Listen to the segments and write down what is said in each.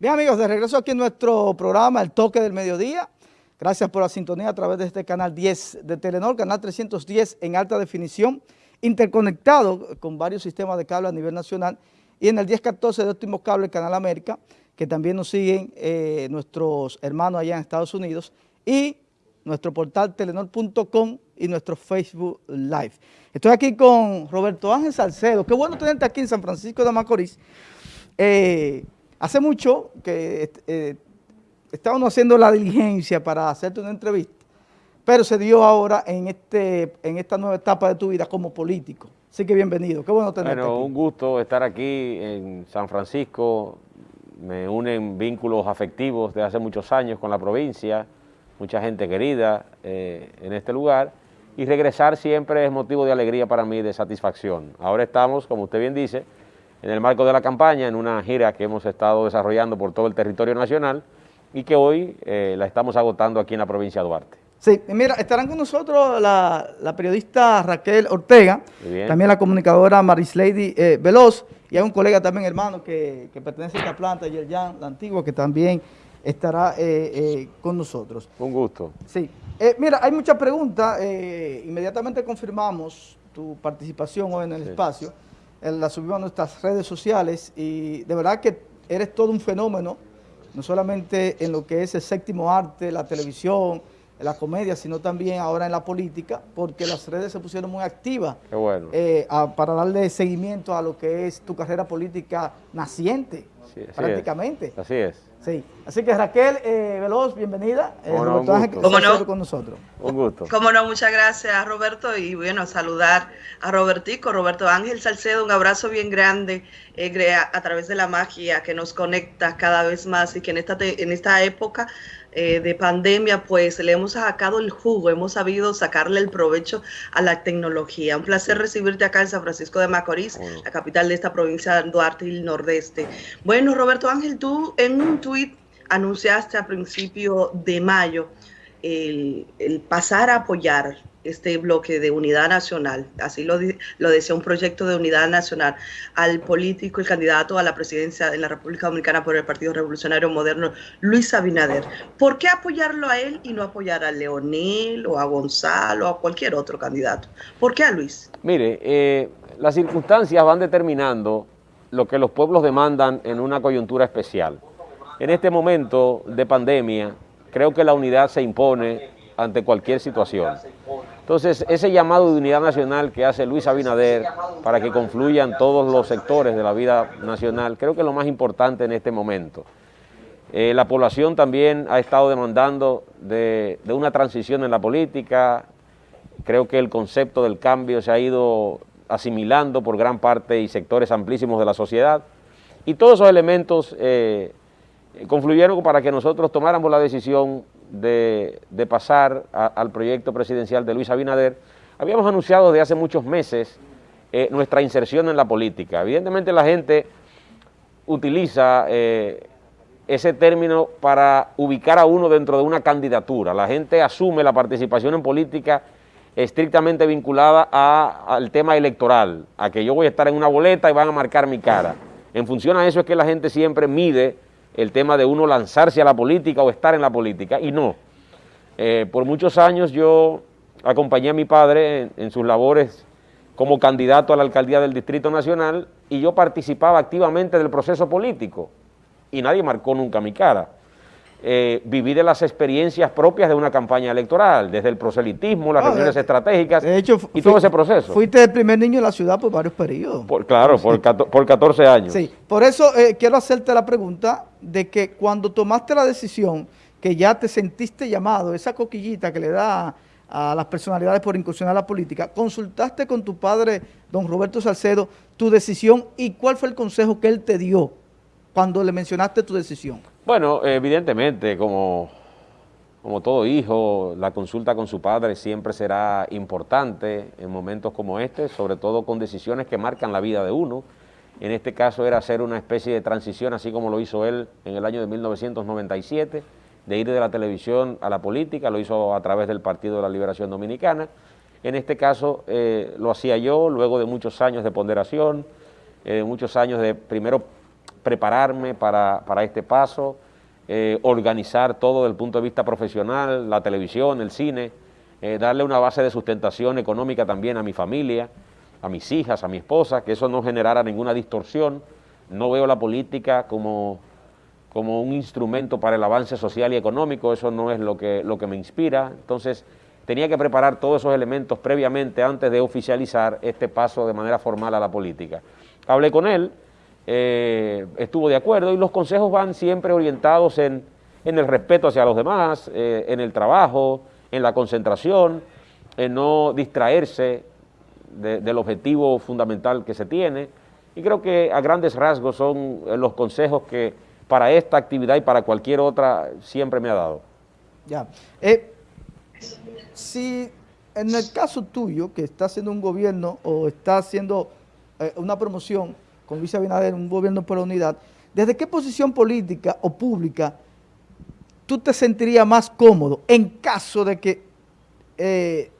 Bien amigos, de regreso aquí en nuestro programa El Toque del Mediodía. Gracias por la sintonía a través de este canal 10 de Telenor, canal 310 en alta definición, interconectado con varios sistemas de cable a nivel nacional y en el 1014 de Óptimo Cable, Canal América, que también nos siguen eh, nuestros hermanos allá en Estados Unidos y nuestro portal telenor.com y nuestro Facebook Live. Estoy aquí con Roberto Ángel Salcedo. Qué bueno tenerte aquí en San Francisco de Macorís. Eh, Hace mucho que eh, estábamos haciendo la diligencia para hacerte una entrevista, pero se dio ahora en, este, en esta nueva etapa de tu vida como político. Así que bienvenido, qué bueno tenerte Bueno, un gusto estar aquí en San Francisco, me unen vínculos afectivos de hace muchos años con la provincia, mucha gente querida eh, en este lugar, y regresar siempre es motivo de alegría para mí, de satisfacción. Ahora estamos, como usted bien dice, en el marco de la campaña, en una gira que hemos estado desarrollando por todo el territorio nacional y que hoy eh, la estamos agotando aquí en la provincia de Duarte. Sí, mira, estarán con nosotros la, periodista Raquel Ortega, también la comunicadora Marislady eh, Veloz, y hay un colega también, hermano, que, pertenece a esta planta, Yerjan, la antigua, que también estará eh, eh, con nosotros. Un gusto. Sí. mira, hay muchas preguntas, inmediatamente confirmamos tu participación hoy en el espacio la subimos a nuestras redes sociales y de verdad que eres todo un fenómeno, no solamente en lo que es el séptimo arte, la televisión, la comedia, sino también ahora en la política, porque las redes se pusieron muy activas eh, para darle seguimiento a lo que es tu carrera política naciente, prácticamente. así es. Sí, así que Raquel eh, Veloz, bienvenida. Eh, ¿Cómo no? con nosotros. Un gusto. Cómo no, muchas gracias Roberto y bueno, saludar a Robertico, Roberto Ángel Salcedo, un abrazo bien grande eh, a, través de la magia que nos conecta cada vez más y que en esta, en esta época eh, de pandemia, pues le hemos sacado el jugo, hemos sabido sacarle el provecho a la tecnología. Un placer recibirte acá en San Francisco de Macorís, la capital de esta provincia de Duarte y el Nordeste. Bueno, Roberto Ángel, tú en un tuit anunciaste a principio de mayo el, pasar a apoyar este bloque de unidad nacional, así lo, lo decía un proyecto de unidad nacional, al político, el candidato a la presidencia de la República Dominicana por el Partido Revolucionario Moderno, Luis Abinader. ¿Por qué apoyarlo a él y no apoyar a Leonel o a Gonzalo o a cualquier otro candidato? ¿Por qué a Luis? Mire, eh, las circunstancias van determinando lo que los pueblos demandan en una coyuntura especial. En este momento de pandemia, creo que la unidad se impone ante cualquier situación. Entonces, ese llamado de unidad nacional que hace Luis Abinader para que confluyan todos los sectores de la vida nacional, creo que es lo más importante en este momento. Eh, la población también ha estado demandando de, una transición en la política, creo que el concepto del cambio se ha ido asimilando por gran parte y sectores amplísimos de la sociedad, y todos esos elementos eh, confluyeron para que nosotros tomáramos la decisión de, pasar al proyecto presidencial de Luis Abinader, habíamos anunciado desde hace muchos meses eh, nuestra inserción en la política. Evidentemente la gente utiliza eh, ese término para ubicar a uno dentro de una candidatura. La gente asume la participación en política estrictamente vinculada al tema electoral, a que yo voy a estar en una boleta y van a marcar mi cara. En función a eso es que la gente siempre mide el tema de uno lanzarse a la política o estar en la política, y no. Eh, por muchos años yo acompañé a mi padre en, sus labores como candidato a la alcaldía del Distrito Nacional y yo participaba activamente del proceso político y nadie marcó nunca mi cara. Eh, viví de las experiencias propias de una campaña electoral, desde el proselitismo, las reuniones estratégicas y todo ese proceso. Fuiste el primer niño en la ciudad por varios periodos. claro, por, por 14 años. Sí, por eso eh, quiero hacerte la pregunta de que cuando tomaste la decisión, que ya te sentiste llamado, esa coquillita que le da a las personalidades por incursionar a la política, consultaste con tu padre, don Roberto Salcedo, tu decisión y cuál fue el consejo que él te dio cuando le mencionaste tu decisión. Bueno, evidentemente, como, como todo hijo, la consulta con su padre siempre será importante en momentos como este, sobre todo con decisiones que marcan la vida de uno. En este caso era hacer una especie de transición, así como lo hizo él en el año de 1997, de ir de la televisión a la política, lo hizo a través del Partido de la Liberación Dominicana. En este caso eh, lo hacía yo, luego de muchos años de ponderación, eh, muchos años de primero prepararme para, este paso, eh, organizar todo desde el punto de vista profesional, la televisión, el cine, eh, darle una base de sustentación económica también a mi familia, a mis hijas, a mi esposa, que eso no generara ninguna distorsión. No veo la política como, como un instrumento para el avance social y económico, eso no es lo que, lo que me inspira. Entonces, tenía que preparar todos esos elementos previamente antes de oficializar este paso de manera formal a la política. Hablé con él, eh, estuvo de acuerdo y los consejos van siempre orientados en, el respeto hacia los demás, eh, en el trabajo, en la concentración, en no distraerse del objetivo fundamental que se tiene. Y creo que a grandes rasgos son los consejos que para esta actividad y para cualquier otra siempre me ha dado. Ya. Eh, si en el caso tuyo, que está haciendo un gobierno o está haciendo eh, una promoción con Luis Abinader, un gobierno por la unidad, ¿desde qué posición política o pública tú te sentirías más cómodo en caso de que eh,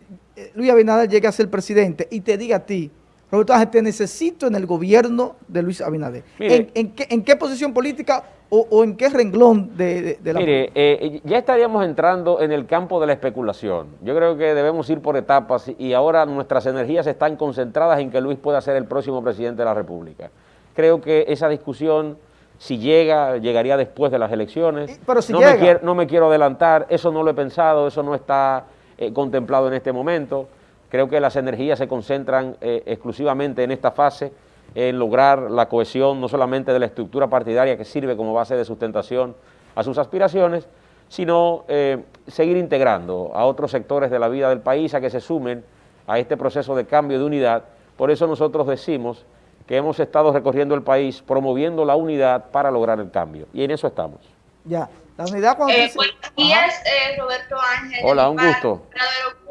Luis Abinader llegue a ser presidente y te diga a ti, Roberto Ángel, te necesito en el gobierno de Luis Abinader. ¿En, qué, posición política o, en qué renglón de, la Mire, eh, ya estaríamos entrando en el campo de la especulación. Yo creo que debemos ir por etapas y ahora nuestras energías están concentradas en que Luis pueda ser el próximo presidente de la República. Creo que esa discusión si llega, llegaría después de las elecciones. Pero si no, Me quiero, no me quiero adelantar, eso no lo he pensado, eso no está eh, contemplado en este momento. Creo que las energías se concentran eh, exclusivamente en esta fase, en lograr la cohesión no solamente de la estructura partidaria que sirve como base de sustentación a sus aspiraciones, sino eh, seguir integrando a otros sectores de la vida del país a que se sumen a este proceso de cambio de unidad. Por eso nosotros decimos que hemos estado recorriendo el país promoviendo la unidad para lograr el cambio. Y en eso estamos. Ya, la unidad cuando... Eh, buenos días, eh, Roberto Ángel. Hola, un gusto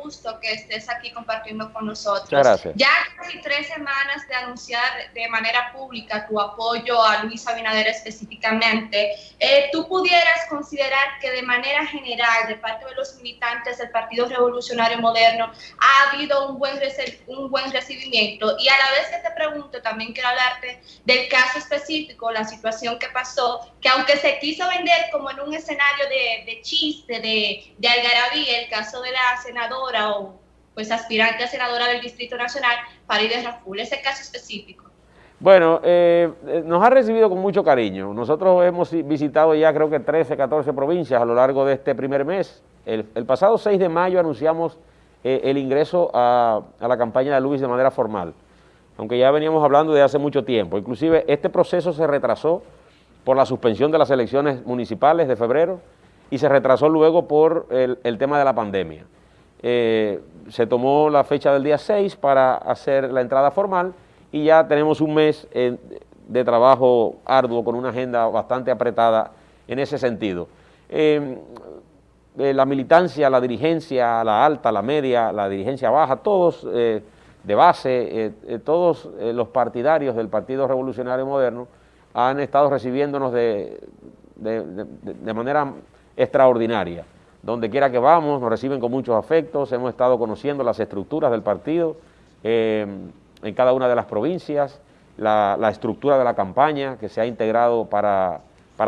gusto que estés aquí compartiendo con nosotros. gracias. Ya casi tres semanas de anunciar de manera pública tu apoyo a Luis Abinader específicamente, eh, ¿tú pudieras considerar que de manera general, de parte de los militantes del Partido Revolucionario Moderno, ha habido un buen, un buen recibimiento? Y a la vez que te pregunto, también quiero hablarte del caso específico, la situación que pasó, que aunque se quiso vender como en un escenario de, chiste, de, de algarabía, el caso de la senadora, o pues aspirante a senadora del Distrito Nacional, Farideh Raful, ese caso específico. Bueno, eh, eh, nos ha recibido con mucho cariño. Nosotros hemos visitado ya creo que 13, 14 provincias a lo largo de este primer mes. El, pasado 6 de mayo anunciamos eh, el ingreso a, a, la campaña de Luis de manera formal, aunque ya veníamos hablando de hace mucho tiempo. Inclusive este proceso se retrasó por la suspensión de las elecciones municipales de febrero y se retrasó luego por el, tema de la pandemia. Eh, se tomó la fecha del día 6 para hacer la entrada formal y ya tenemos un mes eh, de trabajo arduo con una agenda bastante apretada en ese sentido. Eh, la militancia, la dirigencia, la alta, la media, la dirigencia baja, todos de base, todos los partidarios del Partido Revolucionario Moderno han estado recibiéndonos de manera extraordinaria. Donde quiera que vamos, nos reciben con muchos afectos, hemos estado conociendo las estructuras del partido eh, en cada una de las provincias, la, estructura de la campaña que se ha integrado para,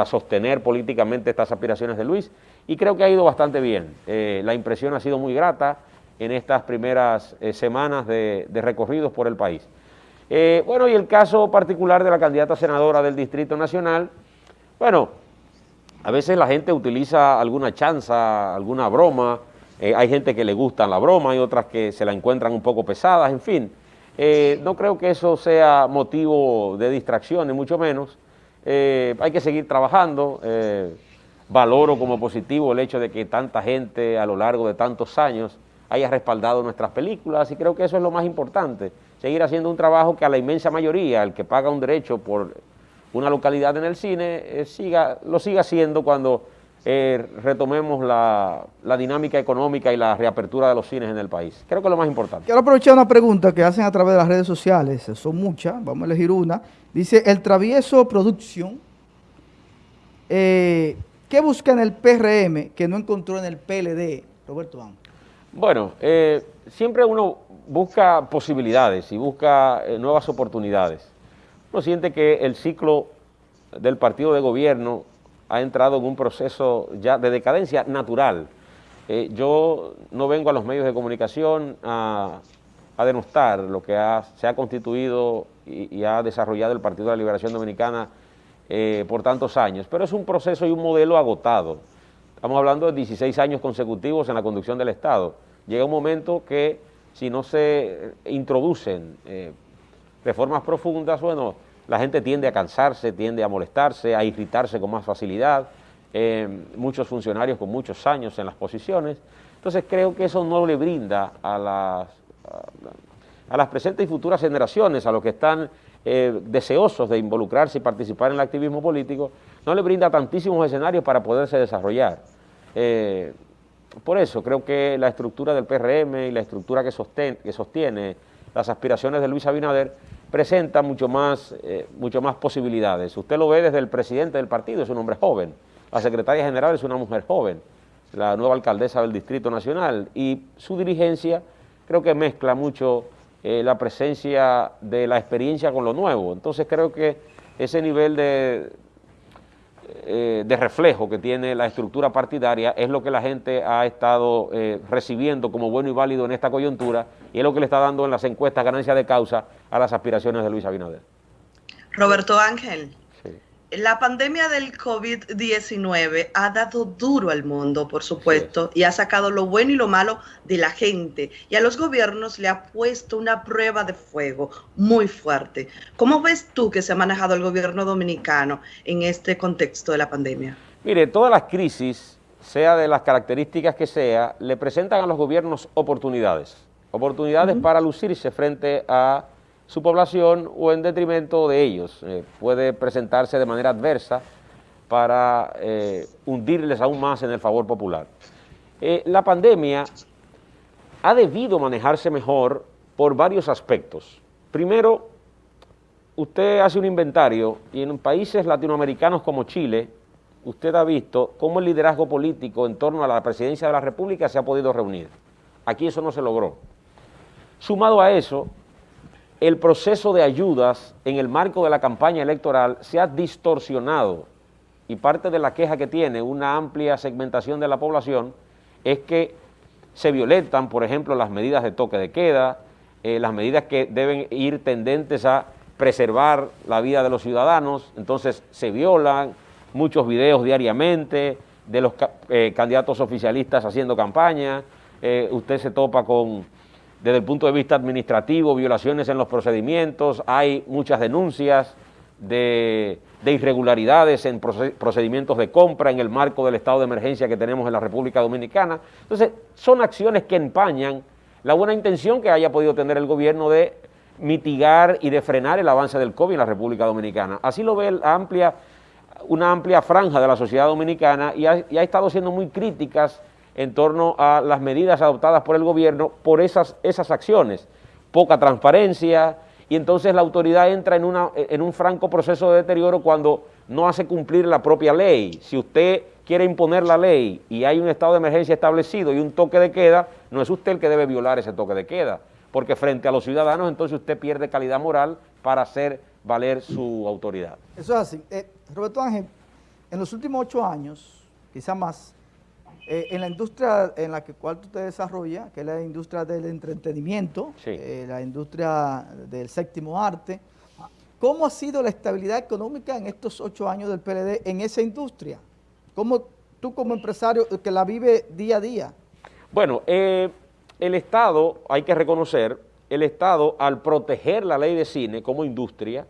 sostener políticamente estas aspiraciones de Luis y creo que ha ido bastante bien. Eh, la impresión ha sido muy grata en estas primeras eh, semanas de, de, recorridos por el país. Bueno, y el caso particular de la candidata senadora del Distrito Nacional, bueno, a veces la gente utiliza alguna chanza, alguna broma, eh, hay gente que le gusta la broma, hay otras que se la encuentran un poco pesadas, en fin. Eh, no creo que eso sea motivo de distracción, ni mucho menos. Eh, hay que seguir trabajando. valoro como positivo el hecho de que tanta gente a lo largo de tantos años haya respaldado nuestras películas y creo que eso es lo más importante, seguir haciendo un trabajo que a la inmensa mayoría, el que paga un derecho por una localidad en el cine, eh, siga, lo siga haciendo cuando eh, retomemos la, dinámica económica y la reapertura de los cines en el país. Creo que es lo más importante. Quiero aprovechar una pregunta que hacen a través de las redes sociales, son muchas, vamos a elegir una. Dice, el Travieso Producción, eh, ¿qué busca en el PRM que no encontró en el PLD, Roberto Ángel? Bueno, siempre uno busca posibilidades y busca nuevas oportunidades uno siente que el ciclo del partido de gobierno ha entrado en un proceso ya de decadencia natural. Eh, yo no vengo a los medios de comunicación a, denostar lo que se ha constituido y, ha desarrollado el Partido de la Liberación Dominicana eh, por tantos años, pero es un proceso y un modelo agotado. Estamos hablando de 16 años consecutivos en la conducción del Estado. Llega un momento que si no se introducen eh, reformas profundas, bueno, la gente tiende a cansarse, tiende a molestarse, a irritarse con más facilidad, eh, muchos funcionarios con muchos años en las posiciones. Entonces creo que eso no le brinda a las, a, las presentes y futuras generaciones, a los que están eh, deseosos de involucrarse y participar en el activismo político, no le brinda tantísimos escenarios para poderse desarrollar. Eh, por eso creo que la estructura del PRM y la estructura que que sostiene las aspiraciones de Luis Abinader presenta mucho más, eh, mucho más posibilidades. Usted lo ve desde el presidente del partido, es un hombre joven, la secretaria general es una mujer joven, la nueva alcaldesa del Distrito Nacional, y su dirigencia creo que mezcla mucho eh, la presencia de la experiencia con lo nuevo. Entonces creo que ese nivel de, eh, de reflejo que tiene la estructura partidaria es lo que la gente ha estado eh, recibiendo como bueno y válido en esta coyuntura y es lo que le está dando en las encuestas ganancia de causa a las aspiraciones de Luis Abinader. Roberto Ángel. La pandemia del COVID-19 ha dado duro al mundo, por supuesto, y ha sacado lo bueno y lo malo de la gente. Y a los gobiernos le ha puesto una prueba de fuego muy fuerte. ¿Cómo ves tú que se ha manejado el gobierno dominicano en este contexto de la pandemia? Mire, todas las crisis, sea de las características que sea, le presentan a los gobiernos oportunidades. Oportunidades para lucirse frente a su población o en detrimento de ellos. Eh, puede presentarse de manera adversa para eh, hundirles aún más en el favor popular. Eh, la pandemia ha debido manejarse mejor por varios aspectos. Primero, usted hace un inventario y en países latinoamericanos como Chile, usted ha visto cómo el liderazgo político en torno a la presidencia de la República se ha podido reunir. Aquí eso no se logró. Sumado a eso, el proceso de ayudas en el marco de la campaña electoral se ha distorsionado. Y parte de la queja que tiene una amplia segmentación de la población es que se violentan, por ejemplo, las medidas de toque de queda, eh, las medidas que deben ir tendentes a preservar la vida de los ciudadanos, entonces se violan muchos videos diariamente de los eh, candidatos oficialistas haciendo campaña, eh, usted se topa con desde el punto de vista administrativo, violaciones en los procedimientos, hay muchas denuncias de, irregularidades en procedimientos de compra en el marco del estado de emergencia que tenemos en la República Dominicana. Entonces, son acciones que empañan la buena intención que haya podido tener el gobierno de mitigar y de frenar el avance del COVID en la República Dominicana. Así lo ve amplia, una amplia franja de la sociedad dominicana y ha estado siendo muy críticas en torno a las medidas adoptadas por el gobierno por esas, esas acciones. Poca transparencia y entonces la autoridad entra en, una, en un franco proceso de deterioro cuando no hace cumplir la propia ley. Si usted quiere imponer la ley y hay un estado de emergencia establecido y un toque de queda, no es usted el que debe violar ese toque de queda, porque frente a los ciudadanos entonces usted pierde calidad moral para hacer valer su autoridad. Eso es así. Eh, Roberto Ángel, en los últimos ocho años, quizá más, eh, en la industria en la que cual tú te desarrollas, que es la industria del entretenimiento, eh, la industria del séptimo arte, ¿cómo ha sido la estabilidad económica en estos ocho años del PLD en esa industria? ¿Cómo tú como empresario que la vive día a día? Bueno, eh, el Estado, hay que reconocer, el Estado al proteger la ley de cine como industria,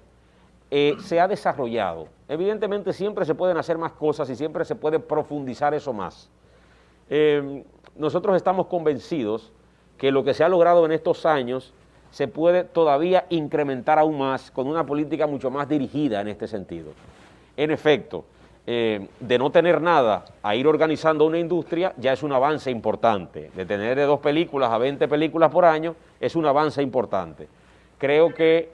se ha desarrollado. Evidentemente siempre se pueden hacer más cosas y siempre se puede profundizar eso más. Em, nosotros estamos convencidos que lo que se ha logrado en estos años se puede todavía incrementar aún más con una política mucho más dirigida en este sentido. En efecto, em, de no tener nada a ir organizando una industria ya es un avance importante. De tener de dos películas a 20 películas por año es un avance importante. Creo que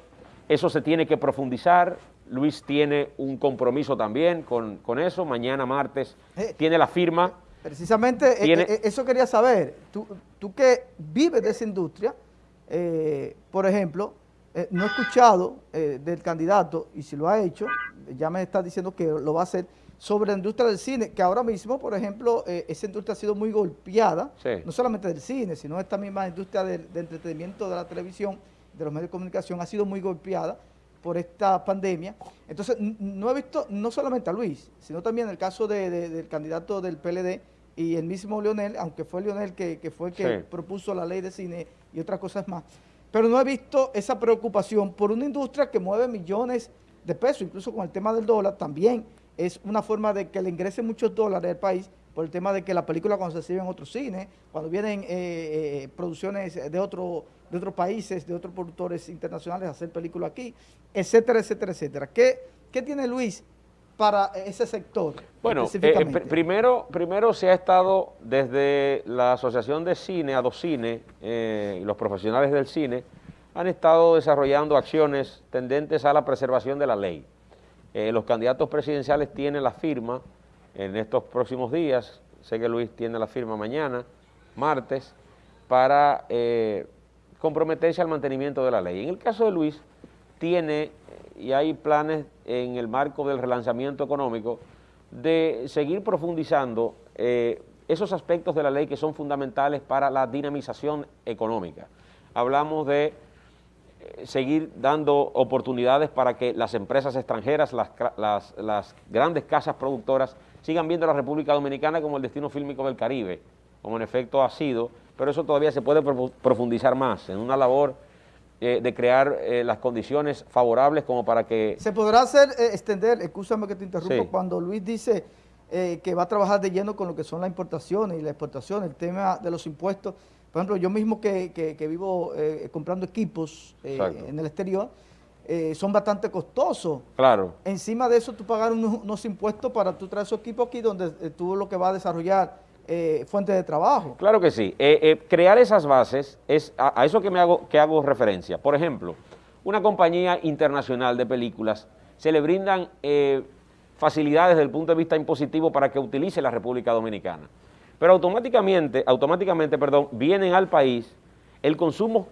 eso se tiene que profundizar. Luis tiene un compromiso también con, con eso. Mañana martes eh, tiene la firma Precisamente eh, eh, eso quería saber. Tú, tú que vives de esa industria, eh, por ejemplo, eh, no he escuchado eh, del candidato, y si lo ha hecho, ya me está diciendo que lo va a hacer, sobre la industria del cine, que ahora mismo, por ejemplo, esa industria ha sido muy golpeada, no solamente del cine, sino esta misma industria de, entretenimiento de la televisión, de los medios de comunicación, ha sido muy golpeada por esta pandemia. Entonces, no he visto, no solamente a Luis, sino también el caso del candidato del PLD y el mismo Leonel, aunque fue Leonel que, fue el que propuso la ley de cine y otras cosas más, pero no he visto esa preocupación por una industria que mueve millones de pesos, incluso con el tema del dólar también, es una forma de que le ingresen muchos dólares al país por el tema de que la película cuando se exhibe en otros cines, cuando vienen eh, eh, producciones de, otro, de otros países, de otros productores internacionales a hacer películas aquí, etcétera, etcétera, etcétera. ¿Qué, qué tiene Luis para ese sector Bueno, eh, primero, primero se ha estado desde la Asociación de Cine, Adocine, y los profesionales del cine, han estado desarrollando acciones tendentes a la preservación de la ley. Eh, los candidatos presidenciales tienen la firma en estos próximos días, sé que Luis tiene la firma mañana, martes, para eh, comprometerse al mantenimiento de la ley. En el caso de Luis, tiene eh, y hay planes en el marco del relanzamiento económico de seguir profundizando esos aspectos de la ley que son fundamentales para la dinamización económica. Hablamos de seguir dando oportunidades para que las empresas extranjeras, las, grandes casas productoras, sigan viendo a la República Dominicana como el destino fílmico del Caribe, como en efecto ha sido, pero eso todavía se puede profundizar más en una labor eh, de crear eh, las condiciones favorables como para que... Se podrá hacer, eh, extender, escúchame que te interrumpo, cuando Luis dice que va a trabajar de lleno con lo que son las importaciones y la exportación, el tema de los impuestos, por ejemplo, yo mismo que, vivo eh, comprando equipos eh, en el exterior, eh, son bastante costosos. Claro. Encima de eso, tú pagas unos, impuestos para tú traer esos equipos aquí donde tú lo que vas a desarrollar fuentes de trabajo. Claro que sí. crear esas bases es a, eso que, me hago, que hago referencia. Por ejemplo, una compañía internacional de películas se le brindan facilidades desde el punto de vista impositivo para que utilice la República Dominicana pero automáticamente, automáticamente, perdón, vienen al país, el consumo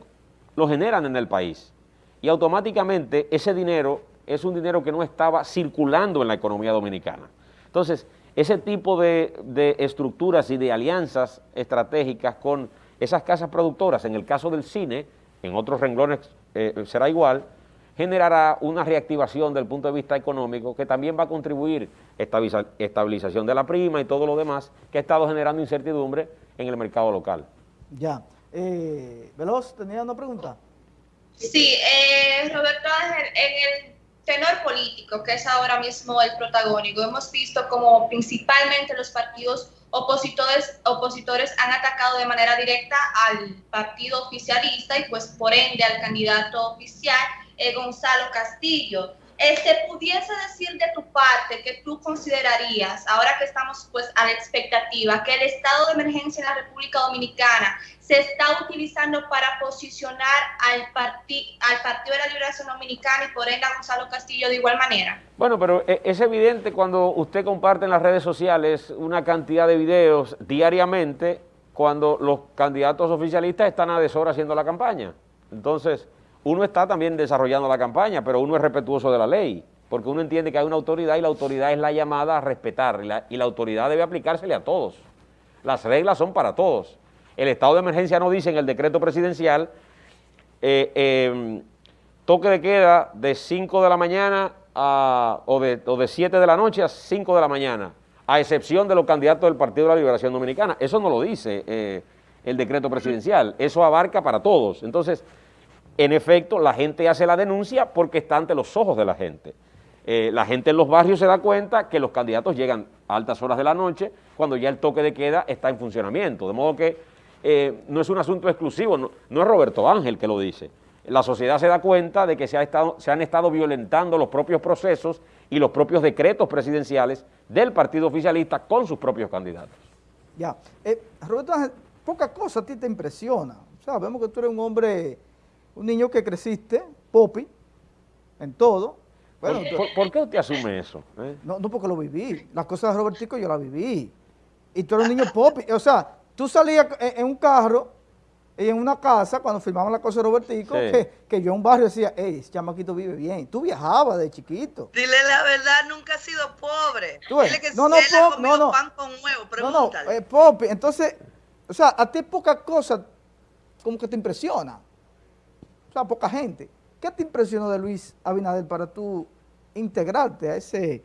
lo generan en el país y automáticamente ese dinero es un dinero que no estaba circulando en la economía dominicana. Entonces, ese tipo de, estructuras y de alianzas estratégicas con esas casas productoras, en el caso del cine, en otros renglones eh, será igual, generará una reactivación del punto de vista económico que también va a contribuir estabilización de la prima y todo lo demás que ha estado generando incertidumbre en el mercado local. Ya. Eh, Veloz, ¿tenía una pregunta? Sí, eh, Roberto en el tenor político, que es ahora mismo el protagónico, hemos visto como principalmente los partidos opositores, opositores han atacado de manera directa al partido oficialista y pues por ende al candidato oficial eh, Gonzalo Castillo. ¿Se pudiese decir de tu parte que tú considerarías, ahora que estamos pues a la expectativa, que el estado de emergencia en la República Dominicana se está utilizando para posicionar al, al Partido de la Liberación Dominicana y por ende a Gonzalo Castillo de igual manera? Bueno, pero eh, es evidente cuando usted comparte en las redes sociales una cantidad de videos diariamente cuando los candidatos oficialistas están a deshora haciendo la campaña. Entonces uno está también desarrollando la campaña, pero uno es respetuoso de la ley, porque uno entiende que hay una autoridad y la autoridad es la llamada a respetar, y la, autoridad debe aplicársele a todos. Las reglas son para todos. El estado de emergencia no dice en el decreto presidencial eh, em, toque de queda de 5 de la mañana o, de, o 7 de la noche a 5 de la mañana, a excepción de los candidatos del Partido de la Liberación Dominicana. Eso no lo dice eh, el decreto presidencial, eso abarca para todos. Entonces, en efecto, la gente hace la denuncia porque está ante los ojos de la gente. Eh, la gente en los barrios se da cuenta que los candidatos llegan a altas horas de la noche cuando ya el toque de queda está en funcionamiento. De modo que eh, no es un asunto exclusivo, no, es Roberto Ángel que lo dice. La sociedad se da cuenta de que se, han estado violentando los propios procesos y los propios decretos presidenciales del partido oficialista con sus propios candidatos. Ya. Eh, Roberto Ángel, poca cosa a ti te impresiona. O sea, vemos que tú eres un hombre un niño que creciste, popi, en todo. ¿Por, qué usted asume eso? Eh? No, no, porque lo viví. Las cosas de Robertico yo las viví. Y tú eres un niño popi. O sea, tú salías en, un carro y en una casa, cuando filmamos la cosa de Robertico, que, yo en un barrio decía, hey, ese chamaquito vive bien. Tú viajabas de chiquito. Dile la verdad, nunca has sido pobre. Dile que no, no, pop, no, no. pan con huevo, pregúntale. No, no, eh, pop, entonces, o sea, a ti poca cosa como que te impresiona. O sea, poca gente. ¿Qué te impresionó de Luis Abinader para tú integrarte a, ese,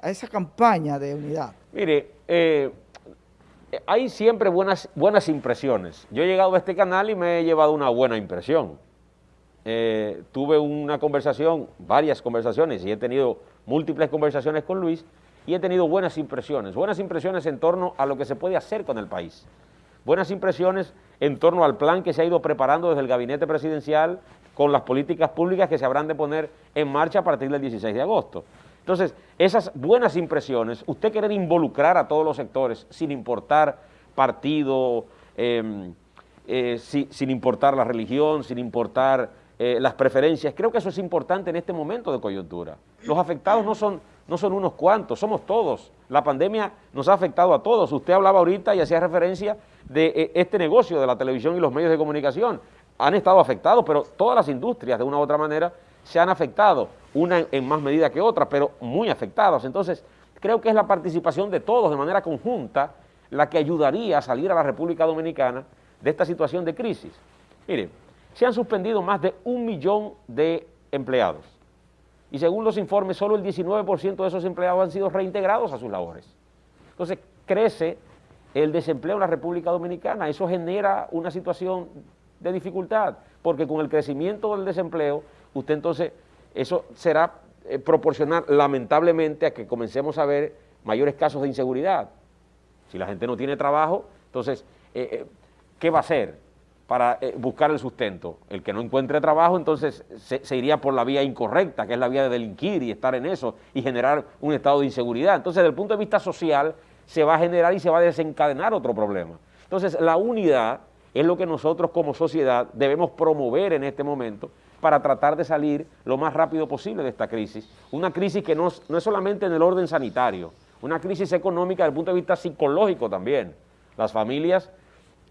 a esa campaña de unidad? Mire, eh, hay siempre buenas, buenas impresiones. Yo he llegado a este canal y me he llevado una buena impresión. Eh, tuve una conversación, varias conversaciones, y he tenido múltiples conversaciones con Luis, y he tenido buenas impresiones, buenas impresiones en torno a lo que se puede hacer con el país. Buenas impresiones en torno al plan que se ha ido preparando desde el gabinete presidencial con las políticas públicas que se habrán de poner en marcha a partir del 16 de agosto. Entonces, esas buenas impresiones, usted querer involucrar a todos los sectores sin importar partido, em, eh, sin importar la religión, sin importar eh, las preferencias, creo que eso es importante en este momento de coyuntura. Los afectados no son, no son unos cuantos, somos todos. La pandemia nos ha afectado a todos. Usted hablaba ahorita y hacía referencia de eh, este negocio de la televisión y los medios de comunicación. Han estado afectados, pero todas las industrias de una u otra manera se han afectado una en más medida que otra, pero muy afectadas. Entonces, creo que es la participación de todos de manera conjunta la que ayudaría a salir a la República Dominicana de esta situación de crisis. Mire, se han suspendido más de un millón de empleados y según los informes, solo el 19% de esos empleados han sido reintegrados a sus labores. Entonces, crece el desempleo en la República Dominicana, eso genera una situación de dificultad, porque con el crecimiento del desempleo, usted entonces eso será eh, proporcional lamentablemente a que comencemos a ver mayores casos de inseguridad. Si la gente no tiene trabajo, entonces, eh, eh, ¿qué va a hacer para buscar el sustento? El que no encuentre trabajo, entonces se, se, iría por la vía incorrecta, que es la vía de delinquir y estar en eso y generar un estado de inseguridad. Entonces, desde el punto de vista social, se va a generar y se va a desencadenar otro problema. Entonces, la unidad es lo que nosotros como sociedad debemos promover en este momento para tratar de salir lo más rápido posible de esta crisis. Una crisis que no, es solamente en el orden sanitario, una crisis económica desde el punto de vista psicológico también. Las familias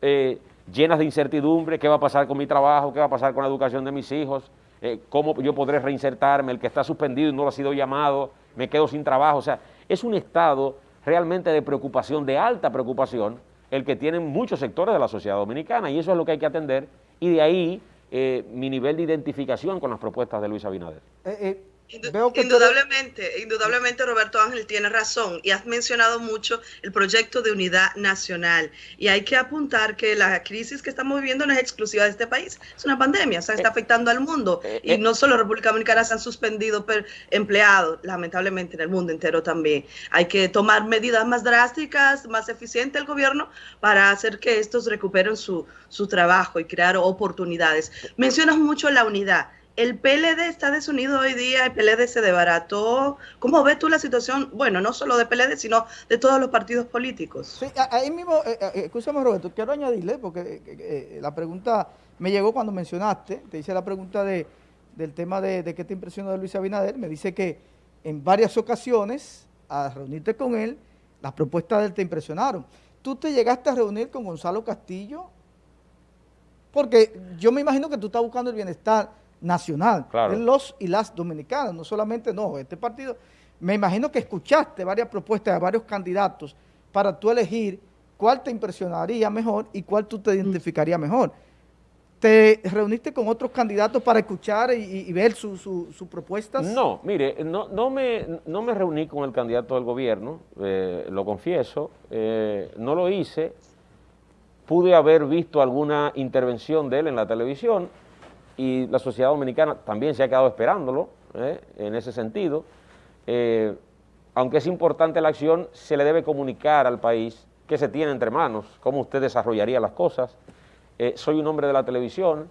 eh, llenas de incertidumbre, qué va a pasar con mi trabajo, qué va a pasar con la educación de mis hijos, eh, cómo yo podré reinsertarme, el que está suspendido y no lo ha sido llamado, me quedo sin trabajo. O sea, es un estado realmente de preocupación, de alta preocupación, el que tienen muchos sectores de la sociedad dominicana y eso es lo que hay que atender y de ahí eh, mi nivel de identificación con las propuestas de Luis Abinader. Eh, eh, indudablemente, indudablemente Roberto Ángel tiene razón y has mencionado mucho el proyecto de unidad nacional y hay que apuntar que la crisis que estamos viviendo no es exclusiva de este país, es una pandemia, o sea, está afectando al mundo y no solo República Dominicana se han suspendido empleados, lamentablemente en el mundo entero también. Hay que tomar medidas más drásticas, más eficientes el gobierno para hacer que estos recuperen su, su trabajo y crear oportunidades. Mencionas mucho la unidad el PLD está desunido hoy día, el PLD se debarató. ¿Cómo ves tú la situación? Bueno, no solo de PLD, sino de todos los partidos políticos. Sí, ahí mismo, eh, eh, escúchame Roberto, quiero añadirle, porque eh, la pregunta me llegó cuando mencionaste, te hice la pregunta de, del tema de, de qué te impresionó de Luis Abinader, me dice que en varias ocasiones, a reunirte con él, las propuestas de él te impresionaron. ¿Tú te llegaste a reunir con Gonzalo Castillo? Porque yo me imagino que tú estás buscando el bienestar nacional, de los y las dominicanas, no solamente, no, este partido, me imagino que escuchaste varias propuestas de varios candidatos para tú elegir cuál te impresionaría mejor y cuál tú te identificaría mejor. ¿Te reuniste con otros candidatos para escuchar y, ver sus su, propuestas? No, mire, no, no, me, no me reuní con el candidato del gobierno, eh, lo confieso, eh, no lo hice, pude haber visto alguna intervención de él en la televisión, y la sociedad dominicana también se ha quedado esperándolo ¿eh? en ese sentido. Eh, aunque es importante la acción, se le debe comunicar al país qué se tiene entre manos, cómo usted desarrollaría las cosas. Eh, soy un hombre de la televisión,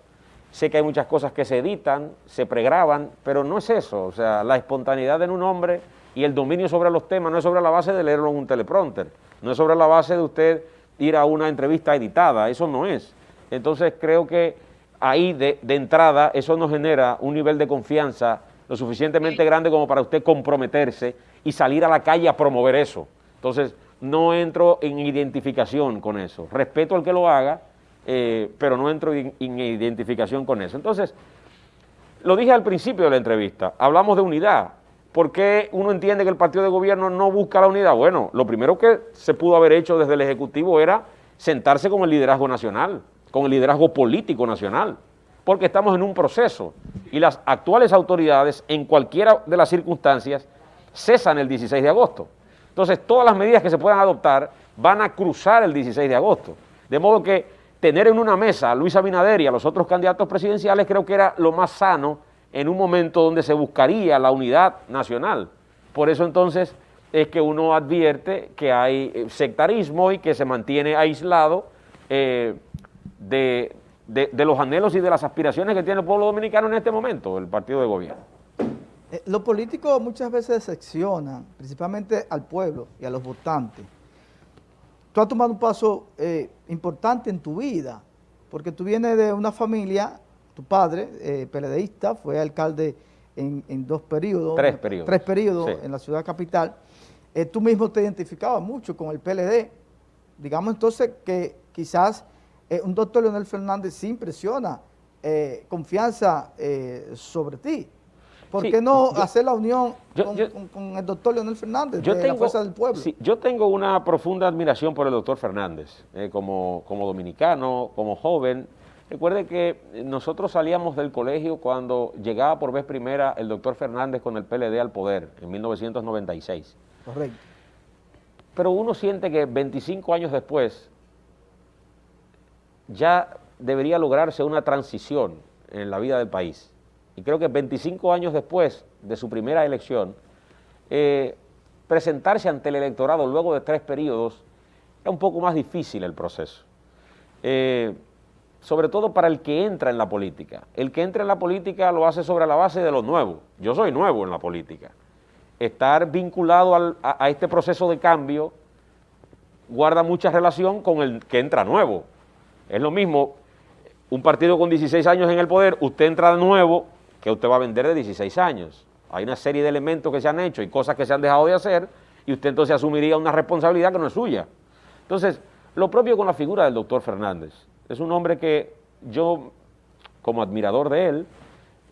sé que hay muchas cosas que se editan, se pregraban, pero no es eso, o sea, la espontaneidad en un hombre y el dominio sobre los temas no es sobre la base de leerlo en un teleprompter, no es sobre la base de usted ir a una entrevista editada, eso no es. Entonces creo que ahí de, entrada eso nos genera un nivel de confianza lo suficientemente grande como para usted comprometerse y salir a la calle a promover eso. Entonces, no entro en identificación con eso. Respeto al que lo haga, eh, pero no entro en, identificación con eso. Entonces, lo dije al principio de la entrevista, hablamos de unidad. ¿Por qué uno entiende que el partido de gobierno no busca la unidad? Bueno, lo primero que se pudo haber hecho desde el Ejecutivo era sentarse con el liderazgo nacional, con el liderazgo político nacional, porque estamos en un proceso y las actuales autoridades en cualquiera de las circunstancias cesan el 16 de agosto. Entonces, todas las medidas que se puedan adoptar van a cruzar el 16 de agosto. De modo que tener en una mesa a Luis Abinader y a los otros candidatos presidenciales creo que era lo más sano en un momento donde se buscaría la unidad nacional. Por eso entonces es que uno advierte que hay sectarismo y que se mantiene aislado eh, de, de, los anhelos y de las aspiraciones que tiene el pueblo dominicano en este momento, el partido de gobierno. Eh, los políticos muchas veces decepcionan, principalmente al pueblo y a los votantes. Tú has tomado un paso importante en tu vida, porque tú vienes de una familia, tu padre, eh, PLDista, fue alcalde en, dos periodos. Tres periodos. Tres periodos en la ciudad capital. Eh, tú mismo te identificabas mucho con el PLD. Digamos entonces que quizás eh, un doctor Leonel Fernández sí impresiona eh, confianza sobre ti. ¿Por qué no hacer la unión con, el doctor Leonel Fernández de la Fuerza del Pueblo? yo tengo una profunda admiración por el doctor Fernández, como, como dominicano, como joven. Recuerde que nosotros salíamos del colegio cuando llegaba por vez primera el doctor Fernández con el PLD al poder, en 1996. Correcto. Pero uno siente que 25 años después ya debería lograrse una transición en la vida del país. Y creo que 25 años después de su primera elección, eh, presentarse ante el electorado luego de tres periodos es un poco más difícil el proceso. Eh, sobre todo para el que entra en la política. El que entra en la política lo hace sobre la base de lo nuevo. Yo soy nuevo en la política estar vinculado a, este proceso de cambio guarda mucha relación con el que entra nuevo. Es lo mismo, un partido con 16 años en el poder, usted entra de nuevo, que usted va a vender de 16 años. Hay una serie de elementos que se han hecho y cosas que se han dejado de hacer, y usted entonces asumiría una responsabilidad que no es suya. Entonces, lo propio con la figura del doctor Fernández. Es un hombre que yo, como admirador de él,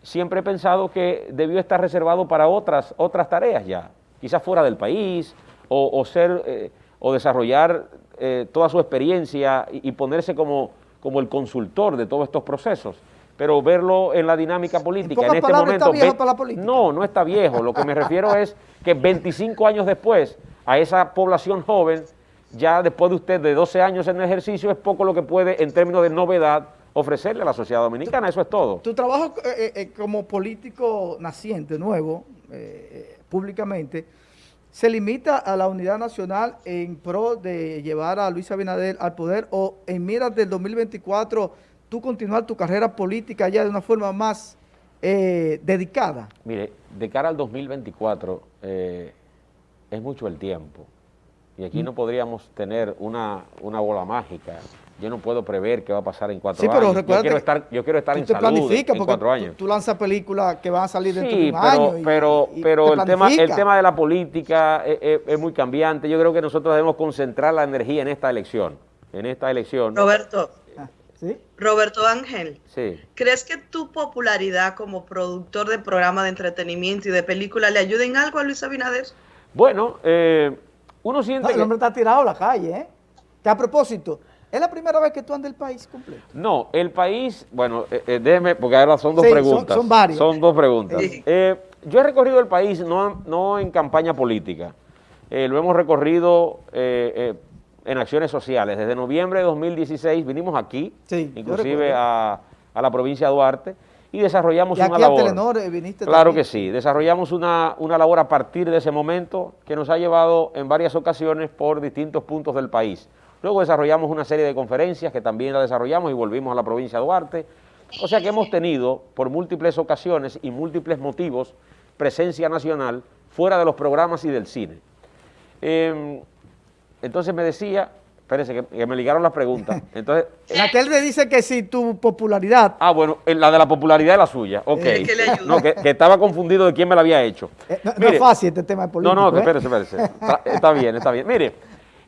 siempre he pensado que debió estar reservado para otras, otras tareas ya, quizás fuera del país, o, ser, eh, o desarrollar eh, toda su experiencia y, ponerse como, como el consultor de todos estos procesos pero verlo en la dinámica política en, este momento. ¿Está viejo para la política? No, no está viejo. Lo que me refiero es que 25 años después, a esa población joven, ya después de usted de 12 años en el ejercicio, es poco lo que puede, en términos de novedad, ofrecerle a la sociedad dominicana, eso es todo. Tu trabajo eh, eh, eh, como político naciente, nuevo, públicamente, se limita a la unidad nacional en pro de llevar a Luis Abinader al poder o en miras del 2024 tú continuar tu carrera política ya de una forma más dedicada? Mire, de cara al 2024 es mucho el tiempo. Y aquí no podríamos tener una, una bola mágica yo no puedo prever qué va a pasar en cuatro sí, pero años. Yo quiero estar, yo quiero estar en salud en cuatro años. Tú, lanzas películas que van a salir dentro de un pero, año. pero, pero el tema, el tema de la política es, muy cambiante. Yo creo que nosotros debemos concentrar la energía en esta elección. En esta elección. Roberto. Ah, ¿Sí? Roberto Ángel, sí. ¿crees que tu popularidad como productor de programas de entretenimiento y de películas le ayuda en algo a Luis Abinader? Bueno, eh, uno siente que... El hombre está tirado a la calle, ¿eh? Que a propósito, ¿Es la primera vez que tú andas el país completo? No, el país, bueno, eh, eh, déjeme, porque ahora son dos preguntas. Son, son Son dos preguntas. Eh, yo he recorrido el país no, no en campaña política, lo hemos recorrido en acciones sociales. Desde noviembre de 2016 vinimos aquí, inclusive a, la provincia de Duarte, y desarrollamos ¿Y aquí una labor. A Telenor viniste claro que sí, desarrollamos una, una labor a partir de ese momento que nos ha llevado en varias ocasiones por distintos puntos del país. Luego desarrollamos una serie de conferencias que también la desarrollamos y volvimos a la provincia de Duarte. O sea que hemos tenido por múltiples ocasiones y múltiples motivos presencia nacional fuera de los programas y del cine. Em, entonces me decía, espérense que, me ligaron las preguntas. Entonces, la tele dice que si tu popularidad... Ah, bueno, la de la popularidad es la suya, ok. no, que, estaba confundido de quién me la había hecho. Eh, no, es fácil este tema de política. No, no, ¿eh? espérese, espérese. está bien, está bien. Mire,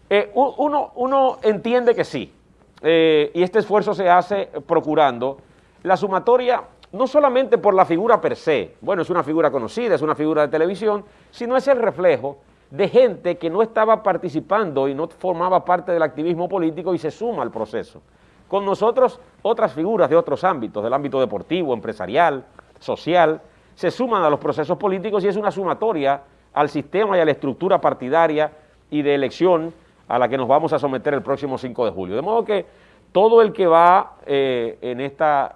eh, uno, uno entiende que sí, eh, y este esfuerzo se hace procurando la sumatoria no solamente por la figura per se, bueno, es una figura conocida, es una figura de televisión, sino es el reflejo de gente que no estaba participando y no formaba parte del activismo político y se suma al proceso. Con nosotros otras figuras de otros ámbitos, del ámbito deportivo, empresarial, social, se suman a los procesos políticos y es una sumatoria al sistema y a la estructura partidaria y de elección a la que nos vamos a someter el próximo 5 de julio. De modo que todo el que va eh, en, esta,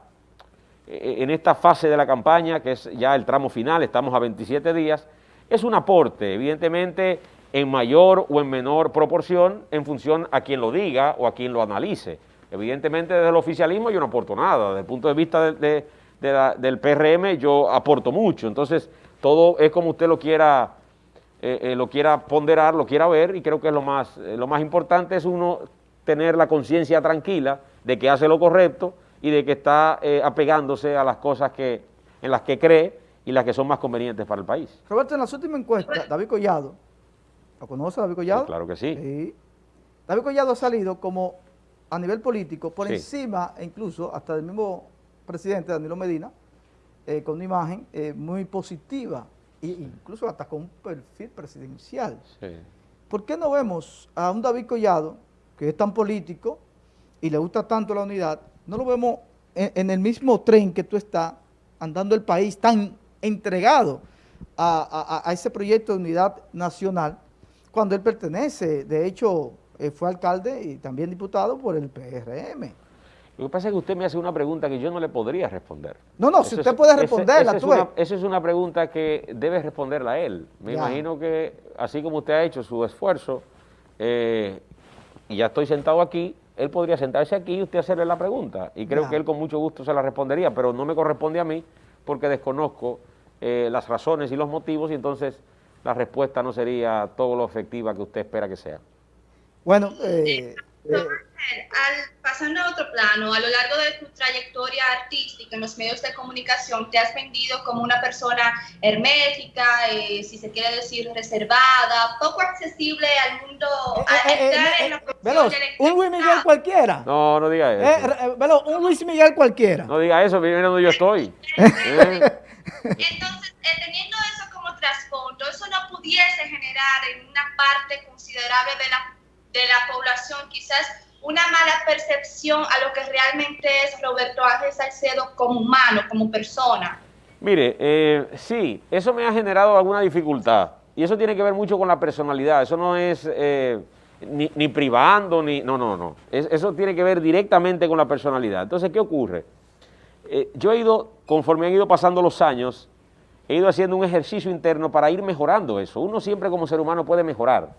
eh, en esta fase de la campaña, que es ya el tramo final, estamos a 27 días, es un aporte, evidentemente en mayor o en menor proporción en función a quien lo diga o a quien lo analice. Evidentemente desde el oficialismo yo no aporto nada, desde el punto de vista del PRM yo aporto mucho, entonces todo es como usted lo quiera, eh, eh, lo quiera ponderar, lo quiera ver y creo que es lo más, eh, lo más importante es uno tener la conciencia tranquila de que hace lo correcto y de que está apegándose a las cosas que, en las que cree y las que son más convenientes para el país. Roberto, en las últimas encuestas, David Collado, ¿lo conoce David Collado? claro que sí. David Collado ha salido como a nivel político, por encima, e incluso hasta del mismo presidente Danilo Medina, con una imagen muy positiva, e incluso hasta con un perfil presidencial. ¿Por qué no vemos a un David Collado, que es tan político y le gusta tanto la unidad, no lo vemos en, en el mismo tren que tú estás andando el país tan entregado a, ese proyecto de unidad nacional cuando él pertenece, de hecho, eh, fue alcalde y también diputado por el PRM. Lo que pasa es que usted me hace una pregunta que yo no le podría responder. No, no, si usted puede responderla, es esa es una pregunta que debe responderla él. Me imagino que, así como usted ha hecho su esfuerzo, eh, y ya estoy sentado aquí, él podría sentarse aquí y usted hacerle la pregunta. Y creo que él con mucho gusto se la respondería, pero no me corresponde a mí porque desconozco eh, las razones y los motivos y entonces la respuesta no sería todo lo efectiva que usted espera que sea. Bueno, eh, eh, al, pasando a otro plano, a lo largo de tu trayectoria artística en los medios de comunicación, te has vendido como una persona hermética, si se quiere decir reservada, poco accesible al mundo, un Luis Miguel cualquiera. No, no diga eso. un Luis Miguel cualquiera. No diga eso, mira donde yo estoy. Entonces, eh, teniendo eso como trasfondo, eso no pudiese generar en una parte considerable de la, de la población quizás una mala percepción a lo que realmente es Roberto Ángel Salcedo como humano, como persona. Mire, eh, sí, eso me ha generado alguna dificultad y eso tiene que ver mucho con la personalidad, eso no es eh, ni, ni, privando, ni, no, no, no, eso tiene que ver directamente con la personalidad. Entonces, ¿qué ocurre? Eh, yo he ido, conforme han ido pasando los años, he ido haciendo un ejercicio interno para ir mejorando eso. Uno siempre como ser humano puede mejorar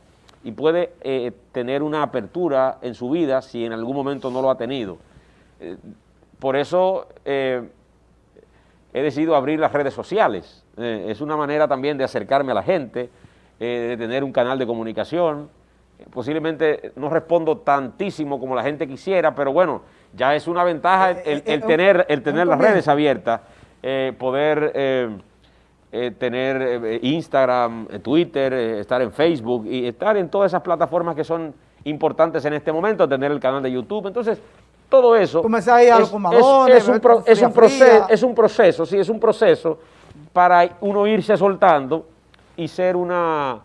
y puede eh, tener una apertura en su vida si en algún momento no lo ha tenido. Eh, por eso he decidido abrir las redes sociales. es una manera también de acercarme a la gente, de tener un canal de comunicación. Posiblemente no respondo tantísimo como la gente quisiera, pero bueno, ya es una ventaja el, eh, eh, tener, el tener las redes abiertas, eh, tener Instagram, Twitter, estar en Facebook y estar en todas esas plataformas que son importantes en este momento, tener el canal de YouTube. Entonces, todo eso es, es, un proceso, es un proceso, sí, es un proceso para uno irse soltando y ser una,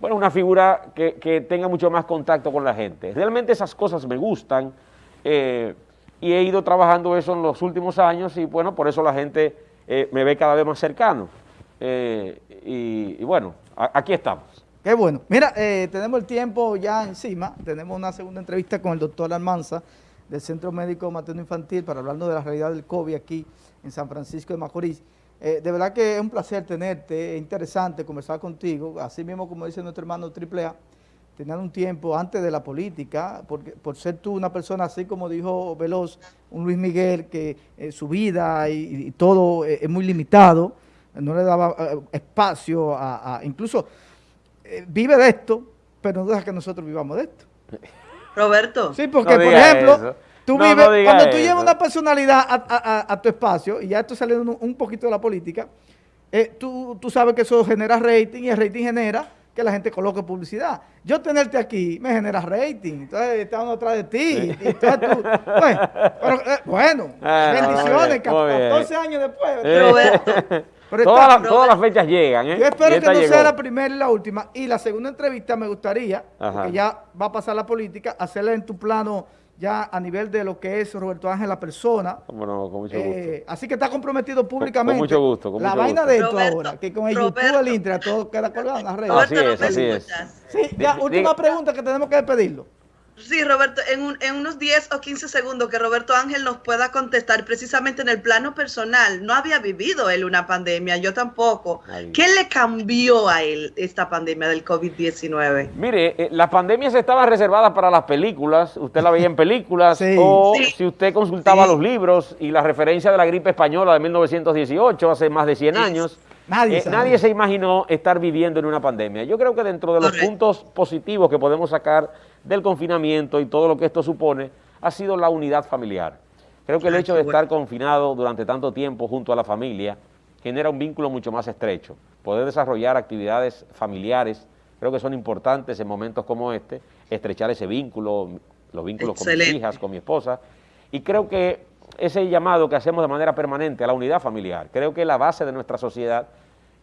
bueno, una figura que, que tenga mucho más contacto con la gente. Realmente esas cosas me gustan, eh, y he ido trabajando eso en los últimos años y bueno, por eso la gente eh, me ve cada vez más cercano. Eh, y, bueno, aquí estamos. Qué bueno. Mira, eh, tenemos el tiempo ya encima, tenemos una segunda entrevista con el doctor Almanza del Centro Médico Materno Infantil para hablarnos de la realidad del COVID aquí en San Francisco de Macorís. de verdad que es un placer tenerte, es interesante conversar contigo, así mismo como dice nuestro hermano Triple A, tenían un tiempo antes de la política, porque, por ser tú una persona así como dijo Veloz, un Luis Miguel, que eh, su vida y, todo eh, es muy limitado, no le daba eh, espacio a, incluso vive de esto, pero no deja que nosotros vivamos de esto. Roberto. Sí, porque por ejemplo, tú vives, cuando tú llevas una personalidad a, tu espacio, y ya estoy saliendo un, poquito de la política, tú, tú sabes que eso genera rating y el rating genera que la gente coloque publicidad. Yo tenerte aquí me genera rating, entonces estamos atrás de ti. Y tú, bueno, pero, eh, bueno ah, bendiciones, 14 años después. Pero todas, las, fechas llegan, ¿eh? Yo espero que no sea la primera y la última. Y la segunda entrevista me gustaría, porque ya va a pasar la política, hacerla en tu plano ya a nivel de lo que es Roberto Ángel la persona. Bueno, con mucho gusto. Eh, así que está comprometido públicamente. Con, mucho gusto. Con la vaina de esto ahora, que con el YouTube, el Intra, todo queda colgado en las redes. Así es, así es. Sí, ya, última pregunta que tenemos que despedirlo. Sí, Roberto, en, en, unos 10 o 15 segundos que Roberto Ángel nos pueda contestar precisamente en el plano personal. No había vivido él una pandemia, yo tampoco. ¿Qué le cambió a él esta pandemia del COVID-19? Mire, eh, las pandemias estaban reservadas para las películas, usted la veía en películas, o si usted consultaba los libros y la referencia de la gripe española de 1918, hace más de 100 años. Nadie, eh, nadie, se imaginó estar viviendo en una pandemia. Yo creo que dentro de los puntos positivos que podemos sacar del confinamiento y todo lo que esto supone, ha sido la unidad familiar. Creo que el hecho de estar confinado durante tanto tiempo junto a la familia genera un vínculo mucho más estrecho. Poder desarrollar actividades familiares, creo que son importantes en momentos como este, estrechar ese vínculo, los vínculos con mis hijas, con mi esposa, y creo que ese llamado que hacemos de manera permanente a la unidad familiar, creo que la base de nuestra sociedad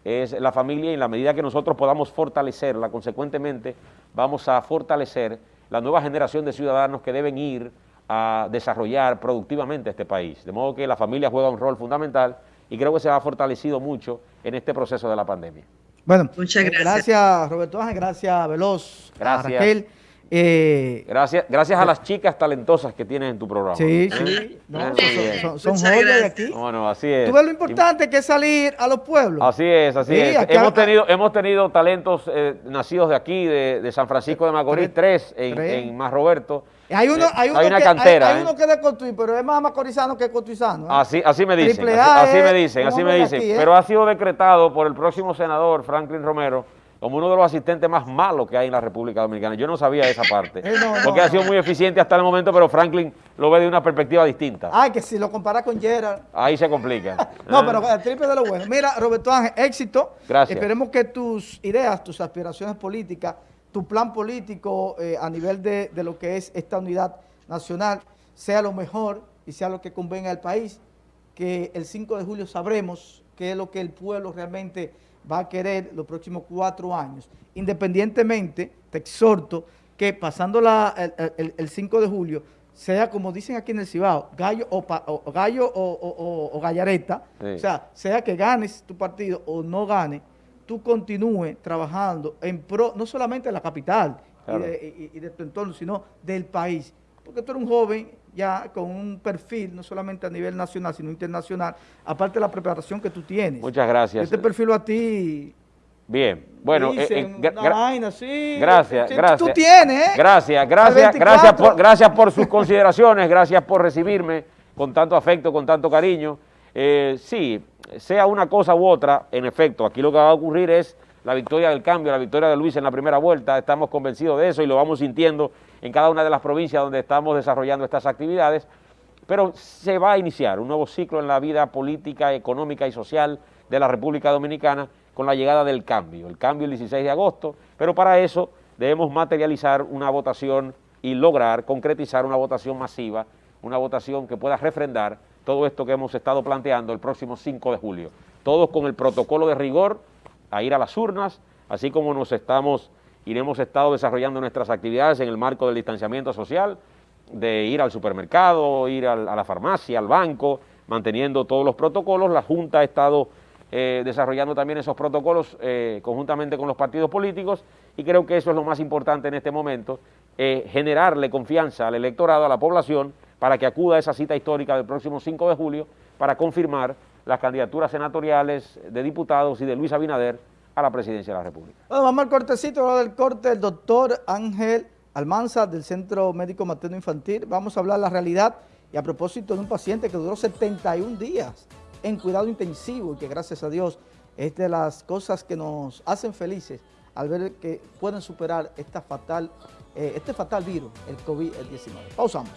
es la familia y en la medida que nosotros podamos fortalecerla, consecuentemente vamos a fortalecer la nueva generación de ciudadanos que deben ir a desarrollar productivamente este país. De modo que la familia juega un rol fundamental y creo que se ha fortalecido mucho en este proceso de la pandemia. Bueno, muchas gracias. Gracias Roberto Ángel, gracias Veloz, gracias. Raquel. Eh, gracias, gracias a las chicas talentosas que tienes en tu programa. Sí, sí. son, joyas de aquí. Bueno, así es. Tú ves lo importante que es salir a los pueblos. Así es, así es. Hemos tenido, hemos tenido talentos eh, nacidos de aquí, de, San Francisco de Macorís, tres, en, Más Roberto. Hay uno, hay, uno una que, cantera. Hay, uno que es de Cotuí, pero es más macorizano que cotuizano. Así, así me dicen. Así, me dicen, así me dicen. Pero ha sido decretado por el próximo senador, Franklin Romero, como uno de los asistentes más malos que hay en la República Dominicana. Yo no sabía esa parte, eh, porque ha sido muy eficiente hasta el momento, pero Franklin lo ve de una perspectiva distinta. Ay, que si lo compara con Gerard. Ahí se complica. no, pero el triple de lo bueno. Mira, Roberto Ángel, éxito. Gracias. Esperemos que tus ideas, tus aspiraciones políticas, tu plan político eh, a nivel de, de lo que es esta unidad nacional sea lo mejor y sea lo que convenga al país, que el 5 de julio sabremos qué es lo que el pueblo realmente va a querer los próximos cuatro años. Independientemente, te exhorto que pasando el, 5 de julio, sea como dicen aquí en el Cibao, gallo o, gallo o, gallareta, o sea, sea que ganes tu partido o no ganes, tú continúes trabajando en pro, no solamente de la capital y, de, tu entorno, sino del país. Porque tú eres un joven ya con un perfil, no solamente a nivel nacional, sino internacional, aparte de la preparación que tú tienes. Muchas gracias. Este perfil a ti... Bien, bueno, eh, eh, gracias, gracias. Tú tienes, ¿eh? Gracias, gracias, gracias por, gracias por sus consideraciones, gracias por recibirme con tanto afecto, con tanto cariño. Eh, sí, sea una cosa u otra, en efecto, aquí lo que va a ocurrir es la victoria del cambio, la victoria de Luis en la primera vuelta, estamos convencidos de eso y lo vamos sintiendo en cada una de las provincias donde estamos desarrollando estas actividades, pero se va a iniciar un nuevo ciclo en la vida política, económica y social de la República Dominicana con la llegada del cambio, el cambio el 16 de agosto, pero para eso debemos materializar una votación y lograr concretizar una votación masiva, una votación que pueda refrendar todo esto que hemos estado planteando el próximo 5 de julio, todos con el protocolo de rigor a ir a las urnas, así como nos estamos y hemos estado desarrollando nuestras actividades en el marco del distanciamiento social, de ir al supermercado, ir a la farmacia, al banco, manteniendo todos los protocolos. La Junta ha estado eh, desarrollando también esos protocolos eh, conjuntamente con los partidos políticos y creo que eso es lo más importante en este momento, eh, generarle confianza al electorado, a la población, para que acuda a esa cita histórica del próximo 5 de julio para confirmar las candidaturas senatoriales de diputados y de Luis Abinader a la presidencia de la República. Bueno, vamos al cortecito, del corte, el doctor Ángel Almanza del Centro Médico Materno Infantil. Vamos a hablar la realidad y a propósito de un paciente que duró 71 días en cuidado intensivo y que gracias a Dios es de las cosas que nos hacen felices al ver que pueden superar esta fatal, eh, este fatal virus, el COVID-19. Pausamos.